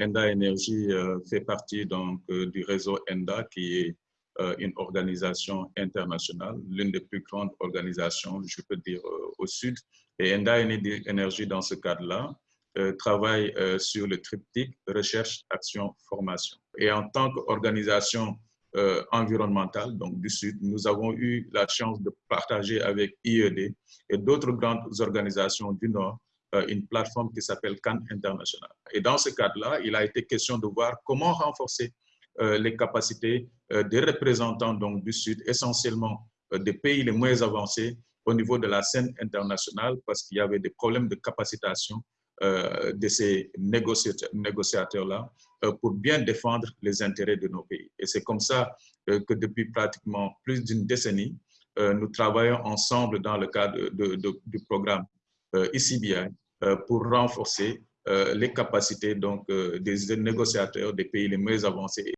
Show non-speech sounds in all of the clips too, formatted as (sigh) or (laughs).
Enda Energy fait partie donc, du réseau Enda, qui est une organisation internationale, l'une des plus grandes organisations, je peux dire, au Sud. Et Enda Energy, dans ce cadre-là, travaille sur le triptyque recherche, action, formation. Et en tant qu'organisation euh, environnementale donc du Sud, nous avons eu la chance de partager avec IED et d'autres grandes organisations du Nord euh, une plateforme qui s'appelle Cannes International. Et dans ce cadre-là, il a été question de voir comment renforcer euh, les capacités des représentants donc, du Sud, essentiellement des pays les moins avancés au niveau de la scène internationale parce qu'il y avait des problèmes de capacitation euh, de ces négociateurs-là euh, pour bien défendre les intérêts de nos pays. Et c'est comme ça euh, que depuis pratiquement plus d'une décennie, nous travaillons ensemble dans le cadre du programme ICBI pour renforcer les capacités donc, des négociateurs des pays les moins avancés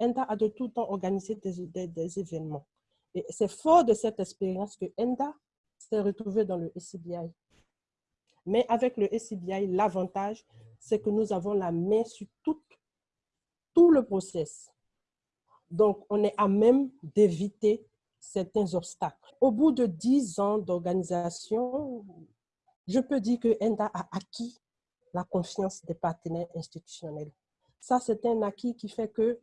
ENDA a de tout temps organisé des événements. Et c'est fort de cette expérience que ENDA s'est retrouvé dans le SCBI. Mais avec le SCBI, l'avantage, c'est que nous avons la main sur tout, tout le process. Donc, on est à même d'éviter certains obstacles. Au bout de dix ans d'organisation, je peux dire que ENDA a acquis la confiance des partenaires institutionnels. Ça, c'est un acquis qui fait que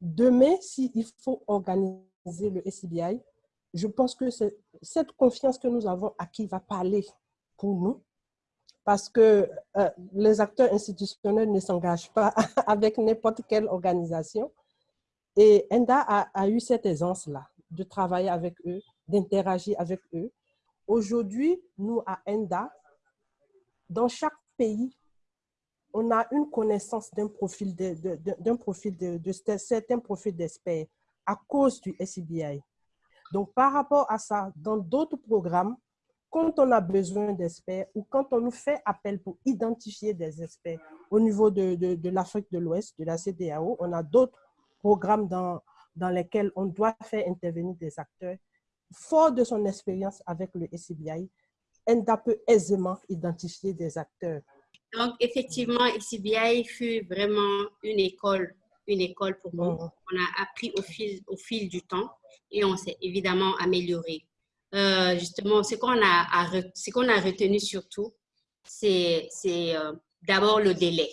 demain, s'il faut organiser le SCBI, je pense que cette confiance que nous avons acquis va parler pour nous parce que euh, les acteurs institutionnels ne s'engagent pas (laughs) avec n'importe quelle organisation. Et ENDA a, a eu cette aisance-là de travailler avec eux, d'interagir avec eux. Aujourd'hui, nous, à ENDA, dans chaque pays, on a une connaissance d'un profil d'un profil de, de certains profils d'experts à cause du SCBI. Donc, par rapport à ça, dans d'autres programmes, quand on a besoin d'experts ou quand on nous fait appel pour identifier des experts au niveau de, de, l'Afrique de l'Ouest, de la CDAO, on a d'autres programmes dans, dans lesquels on doit faire intervenir des acteurs. Fort de son expérience avec le SCBI, ENDA peut aisément identifier des acteurs. Donc, effectivement, SCBI fut vraiment une école une école pour nous. Mm. On a appris au fil, au fil du temps et on s'est évidemment amélioré. Euh, justement, ce qu'on a, ce qu'on a retenu surtout, c'est euh, d'abord le délai.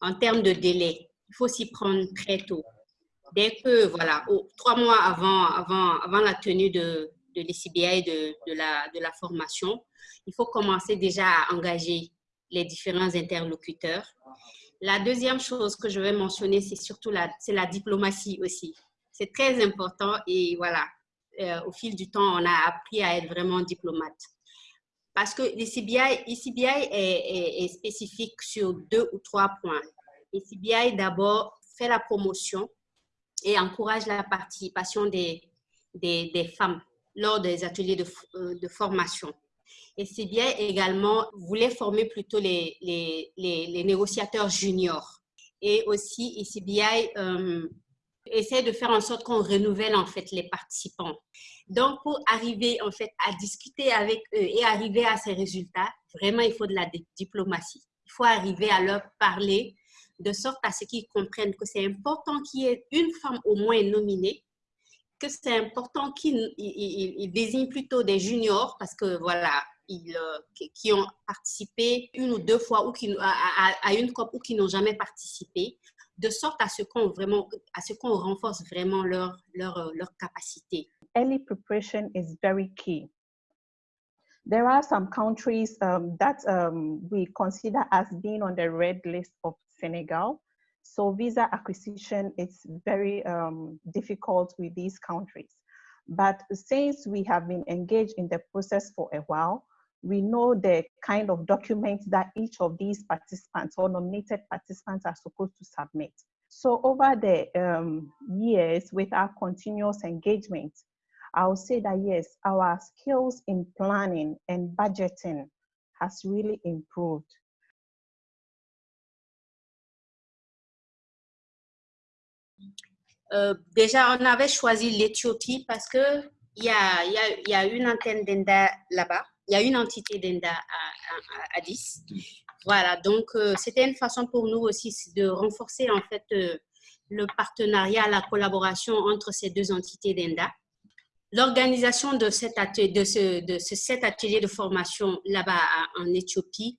En termes de délai, il faut s'y prendre très tôt. Dès que, voilà, trois mois avant, avant, avant la tenue de, de l'ECBI de, de, la, de la formation, il faut commencer déjà à engager les différents interlocuteurs la deuxième chose que je vais mentionner, c'est surtout la, la diplomatie aussi. C'est très important et voilà, euh, au fil du temps, on a appris à être vraiment diplomate. Parce que l'ICBI est, spécifique sur deux ou trois points. L'ICBI, d'abord, fait la promotion et encourage la participation des, des, femmes lors des ateliers de, euh, de formation. Et CBI également voulait former plutôt les, les, les, négociateurs juniors. Et aussi, ECBI euh, essaie de faire en sorte qu'on renouvelle en fait les participants. Donc, pour arriver en fait à discuter avec eux et arriver à ces résultats, vraiment, il faut de la diplomatie. Il faut arriver à leur parler de sorte à ce qu'ils comprennent que c'est important qu'il y ait une femme au moins nominée, que c'est important qu'ils désignent plutôt des juniors parce que voilà, euh, qui ont participé une ou deux fois ou qui, à, une COP ou qui n'ont jamais participé, de sorte à ce qu'on vraiment, à ce qu'on renforce vraiment leur, leur, euh, leur capacité. Early preparation is very key. There are some countries um, that um, we consider as being on the red list of Senegal. So visa acquisition is very um, difficult with these countries. But since we have been engaged in the process for a while, we know the kind of documents that each of these participants or nominated participants are supposed to submit. So over the um, years with our continuous engagement, I would say that yes, our skills in planning and budgeting has really improved. Euh, déjà, on avait choisi l'Éthiopie parce qu'il y a, y, a, une antenne d'ENDA là-bas il y a une entité d'ENDA à, à, 10. Voilà, donc c'était une façon pour nous aussi de renforcer en fait le partenariat, la collaboration entre ces deux entités d'ENDA. L'organisation de, cet atelier, de, ce, cet atelier de formation là-bas en Éthiopie,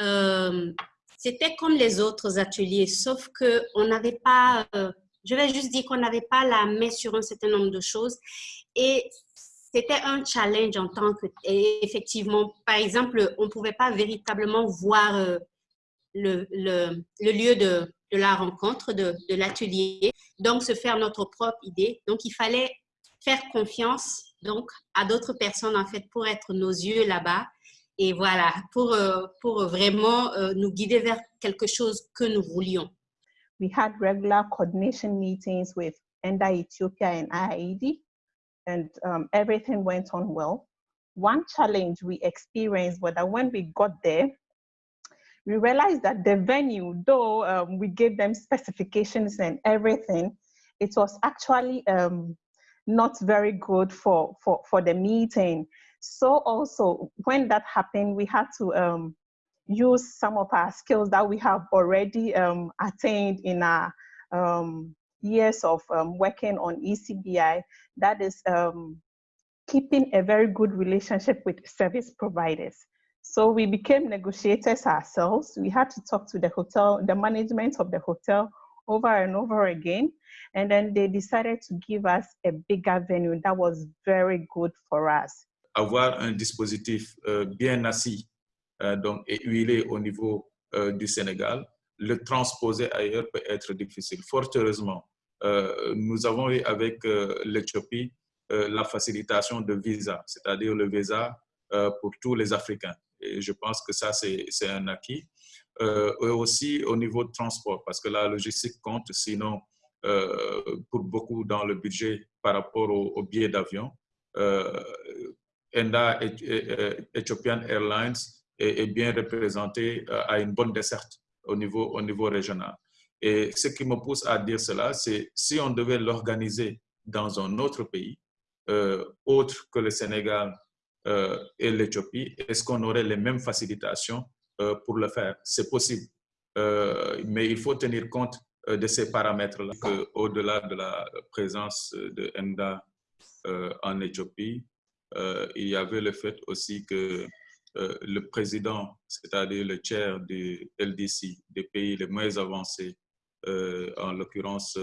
euh, c'était comme les autres ateliers, sauf qu'on n'avait pas, euh, je vais juste dire qu'on n'avait pas la main sur un certain nombre de choses. Et c'était un challenge en tant que, effectivement, par exemple, on ne pouvait pas véritablement voir euh, le, le, lieu de, de, la rencontre, de, de l'atelier, donc se faire notre propre idée. Donc, il fallait faire confiance donc à d'autres personnes en fait pour être nos yeux là-bas et voilà pour euh, pour vraiment euh, nous guider vers quelque chose que nous voulions. We had regular coordination meetings with ENDA Ethiopia and IAED and um, everything went on well. One challenge we experienced was that when we got there, we realized that the venue, though um, we gave them specifications and everything, it was actually um, not very good for, for, for the meeting. So also when that happened, we had to um, use some of our skills that we have already um, attained in our um, years of um, working on ECBI, that is um, keeping a very good relationship with service providers. So we became negotiators ourselves. We had to talk to the hotel, the management of the hotel over and over again. And then they decided to give us a bigger venue that was very good for us. Avoir un dispositif euh, bien assis donc, et huilé au niveau euh, du Sénégal, le transposer ailleurs peut être difficile. Fort heureusement, euh, nous avons eu avec euh, l'Éthiopie euh, la facilitation de visa, c'est-à-dire le visa pour tous les Africains. Et je pense que ça, c'est un acquis. Euh, et aussi au niveau de transport, parce que la logistique compte, sinon, euh, pour beaucoup dans le budget par rapport au, billet d'avion. Euh, ENDA, Ethiopian Airlines, est, bien représenté à une bonne desserte au niveau, au niveau régional. Et ce qui me pousse à dire cela, c'est si on devait l'organiser dans un autre pays, autre que le Sénégal et l'Éthiopie, est-ce qu'on aurait les mêmes facilitations euh, pour le faire? C'est possible. Euh, mais il faut tenir compte euh, de ces paramètres-là, au-delà de la présence de ENDA en Éthiopie, il y avait le fait aussi que le président, c'est-à-dire le chair du LDC, des pays les moins avancés, en l'occurrence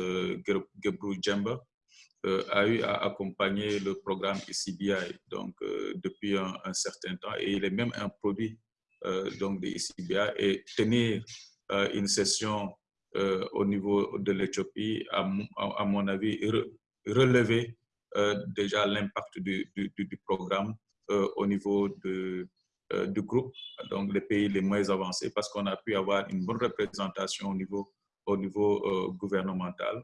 Gebru Djemba, a eu à accompagner le programme ICBI donc, depuis un, certain temps. Et il est même un produit euh, donc des ICBA et tenir euh, une session euh, au niveau de l'Éthiopie, à, à, mon avis, relever déjà l'impact du, du, programme au niveau de, du groupe, donc les pays les moins avancés, parce qu'on a pu avoir une bonne représentation au niveau, au niveau gouvernemental